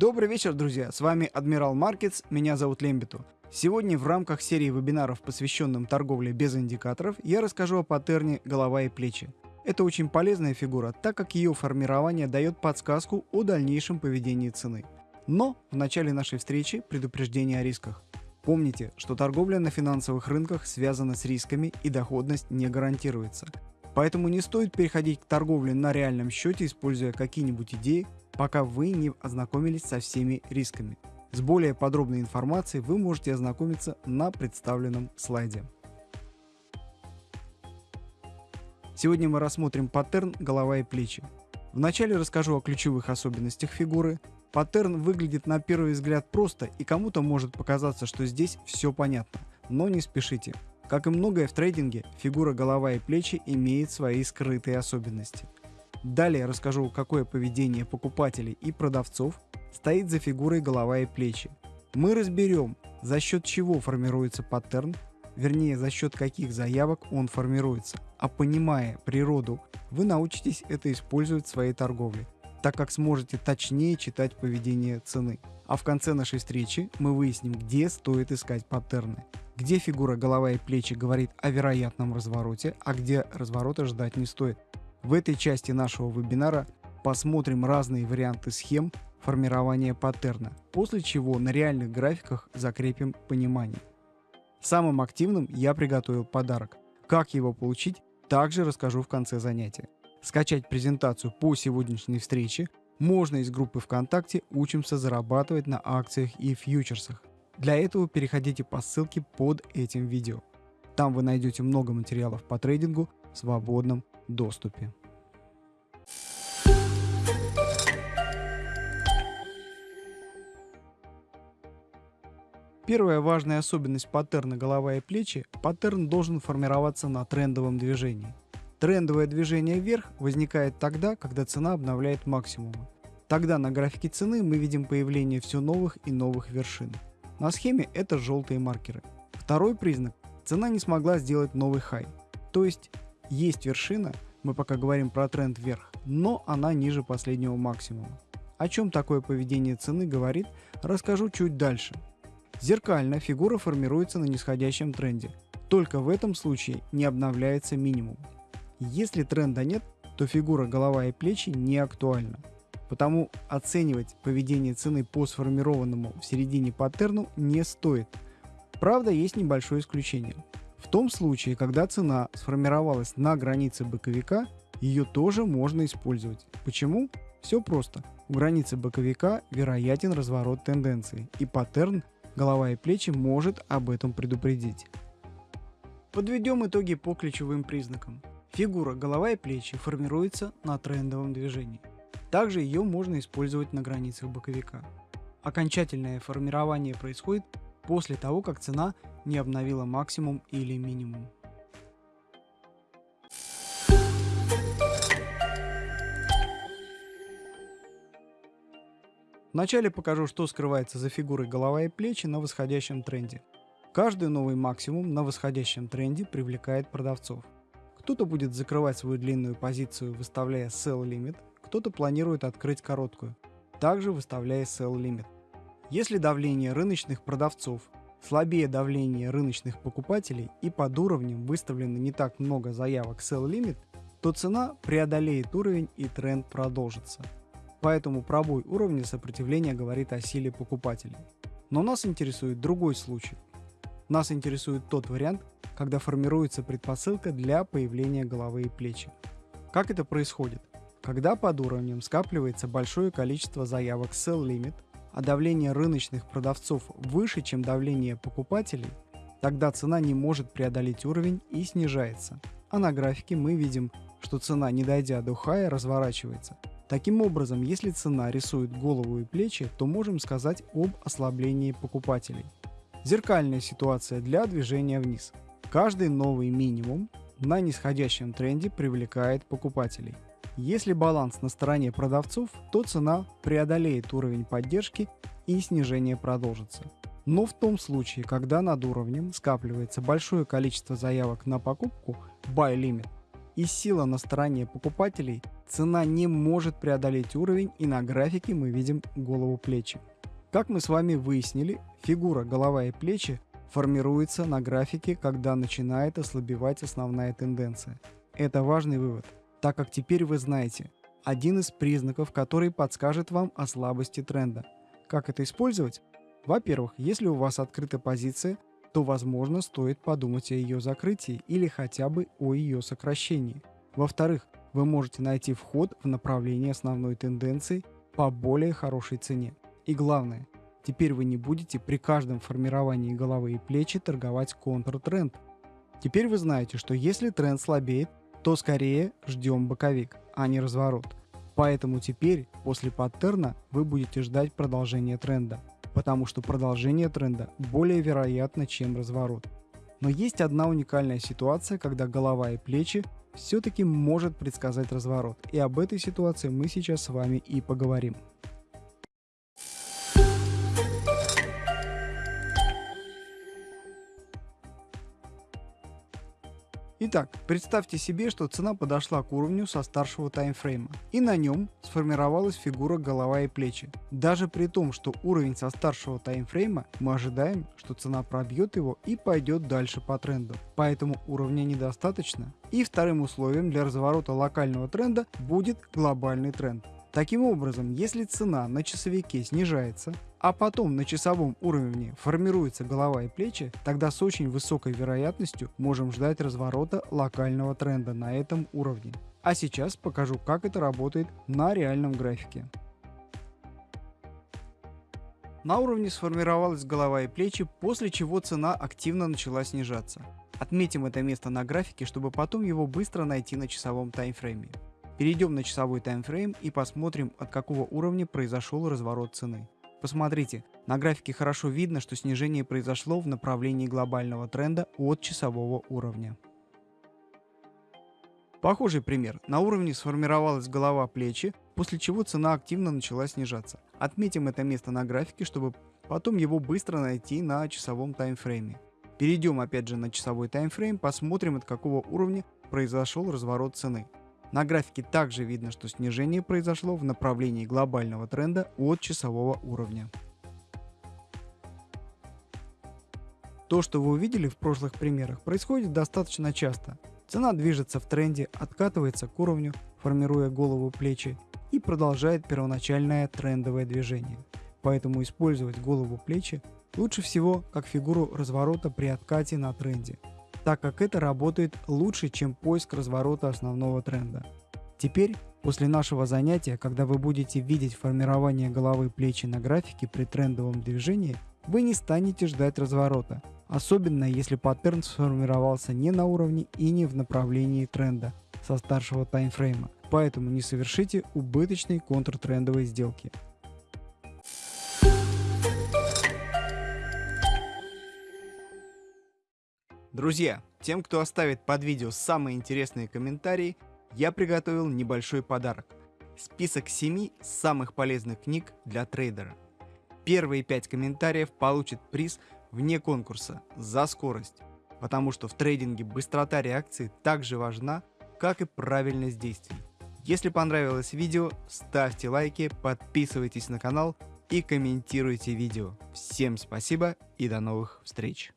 Добрый вечер, друзья! С вами Адмирал Маркетс, меня зовут Лембиту. Сегодня в рамках серии вебинаров, посвященным торговле без индикаторов, я расскажу о паттерне голова и плечи. Это очень полезная фигура, так как ее формирование дает подсказку о дальнейшем поведении цены. Но в начале нашей встречи предупреждение о рисках. Помните, что торговля на финансовых рынках связана с рисками и доходность не гарантируется. Поэтому не стоит переходить к торговле на реальном счете, используя какие-нибудь идеи, пока вы не ознакомились со всеми рисками. С более подробной информацией вы можете ознакомиться на представленном слайде. Сегодня мы рассмотрим паттерн голова и плечи. Вначале расскажу о ключевых особенностях фигуры, Паттерн выглядит на первый взгляд просто и кому-то может показаться, что здесь все понятно. Но не спешите. Как и многое в трейдинге, фигура голова и плечи имеет свои скрытые особенности. Далее расскажу, какое поведение покупателей и продавцов стоит за фигурой голова и плечи. Мы разберем, за счет чего формируется паттерн, вернее за счет каких заявок он формируется. А понимая природу, вы научитесь это использовать в своей торговле так как сможете точнее читать поведение цены. А в конце нашей встречи мы выясним, где стоит искать паттерны. Где фигура голова и плечи говорит о вероятном развороте, а где разворота ждать не стоит. В этой части нашего вебинара посмотрим разные варианты схем формирования паттерна, после чего на реальных графиках закрепим понимание. Самым активным я приготовил подарок. Как его получить, также расскажу в конце занятия. Скачать презентацию по сегодняшней встрече можно из группы ВКонтакте «Учимся зарабатывать на акциях и фьючерсах». Для этого переходите по ссылке под этим видео. Там вы найдете много материалов по трейдингу в свободном доступе. Первая важная особенность паттерна голова и плечи – паттерн должен формироваться на трендовом движении – Трендовое движение вверх возникает тогда, когда цена обновляет максимумы. Тогда на графике цены мы видим появление все новых и новых вершин. На схеме это желтые маркеры. Второй признак – цена не смогла сделать новый хай. То есть есть вершина, мы пока говорим про тренд вверх, но она ниже последнего максимума. О чем такое поведение цены говорит, расскажу чуть дальше. Зеркально фигура формируется на нисходящем тренде. Только в этом случае не обновляется минимум. Если тренда нет, то фигура голова и плечи не актуальна. Потому оценивать поведение цены по сформированному в середине паттерну не стоит. Правда, есть небольшое исключение. В том случае, когда цена сформировалась на границе боковика, ее тоже можно использовать. Почему? Все просто. У границы боковика вероятен разворот тенденции, и паттерн голова и плечи может об этом предупредить. Подведем итоги по ключевым признакам. Фигура голова и плечи формируется на трендовом движении. Также ее можно использовать на границах боковика. Окончательное формирование происходит после того, как цена не обновила максимум или минимум. Вначале покажу, что скрывается за фигурой голова и плечи на восходящем тренде. Каждый новый максимум на восходящем тренде привлекает продавцов. Кто-то будет закрывать свою длинную позицию, выставляя sell limit, кто-то планирует открыть короткую, также выставляя sell limit. Если давление рыночных продавцов слабее давления рыночных покупателей и под уровнем выставлено не так много заявок sell limit, то цена преодолеет уровень и тренд продолжится. Поэтому пробой уровня сопротивления говорит о силе покупателей. Но нас интересует другой случай. Нас интересует тот вариант, когда формируется предпосылка для появления головы и плечи. Как это происходит? Когда под уровнем скапливается большое количество заявок sell limit, а давление рыночных продавцов выше, чем давление покупателей, тогда цена не может преодолеть уровень и снижается. А на графике мы видим, что цена, не дойдя до хая, разворачивается. Таким образом, если цена рисует голову и плечи, то можем сказать об ослаблении покупателей. Зеркальная ситуация для движения вниз. Каждый новый минимум на нисходящем тренде привлекает покупателей. Если баланс на стороне продавцов, то цена преодолеет уровень поддержки и снижение продолжится. Но в том случае, когда над уровнем скапливается большое количество заявок на покупку buy limit, и сила на стороне покупателей, цена не может преодолеть уровень и на графике мы видим голову плечи. Как мы с вами выяснили, фигура голова и плечи формируется на графике, когда начинает ослабевать основная тенденция. Это важный вывод, так как теперь вы знаете, один из признаков, который подскажет вам о слабости тренда. Как это использовать? Во-первых, если у вас открыта позиция, то возможно стоит подумать о ее закрытии или хотя бы о ее сокращении. Во-вторых, вы можете найти вход в направлении основной тенденции по более хорошей цене. И главное, теперь вы не будете при каждом формировании головы и плечи торговать контртренд. Теперь вы знаете, что если тренд слабеет, то скорее ждем боковик, а не разворот. Поэтому теперь, после паттерна, вы будете ждать продолжения тренда, потому что продолжение тренда более вероятно, чем разворот. Но есть одна уникальная ситуация, когда голова и плечи все-таки может предсказать разворот, и об этой ситуации мы сейчас с вами и поговорим. Итак, представьте себе, что цена подошла к уровню со старшего таймфрейма, и на нем сформировалась фигура голова и плечи. Даже при том, что уровень со старшего таймфрейма, мы ожидаем, что цена пробьет его и пойдет дальше по тренду. Поэтому уровня недостаточно. И вторым условием для разворота локального тренда будет глобальный тренд. Таким образом, если цена на часовике снижается, а потом на часовом уровне формируется голова и плечи, тогда с очень высокой вероятностью можем ждать разворота локального тренда на этом уровне. А сейчас покажу, как это работает на реальном графике. На уровне сформировалась голова и плечи, после чего цена активно начала снижаться. Отметим это место на графике, чтобы потом его быстро найти на часовом таймфрейме. Перейдем на часовой таймфрейм и посмотрим, от какого уровня произошел разворот цены. Посмотрите, на графике хорошо видно, что снижение произошло в направлении глобального тренда от часового уровня. Похожий пример. На уровне сформировалась голова плечи, после чего цена активно начала снижаться. Отметим это место на графике, чтобы потом его быстро найти на часовом таймфрейме. Перейдем опять же на часовой таймфрейм, посмотрим от какого уровня произошел разворот цены. На графике также видно, что снижение произошло в направлении глобального тренда от часового уровня. То, что вы увидели в прошлых примерах, происходит достаточно часто. Цена движется в тренде, откатывается к уровню, формируя голову плечи и продолжает первоначальное трендовое движение. Поэтому использовать голову плечи лучше всего как фигуру разворота при откате на тренде так как это работает лучше, чем поиск разворота основного тренда. Теперь, после нашего занятия, когда вы будете видеть формирование головы и плечи на графике при трендовом движении, вы не станете ждать разворота, особенно если паттерн сформировался не на уровне и не в направлении тренда со старшего таймфрейма, поэтому не совершите убыточной контртрендовой сделки. Друзья, тем, кто оставит под видео самые интересные комментарии, я приготовил небольшой подарок. Список 7 самых полезных книг для трейдера. Первые 5 комментариев получат приз вне конкурса за скорость, потому что в трейдинге быстрота реакции так же важна, как и правильность действий. Если понравилось видео, ставьте лайки, подписывайтесь на канал и комментируйте видео. Всем спасибо и до новых встреч!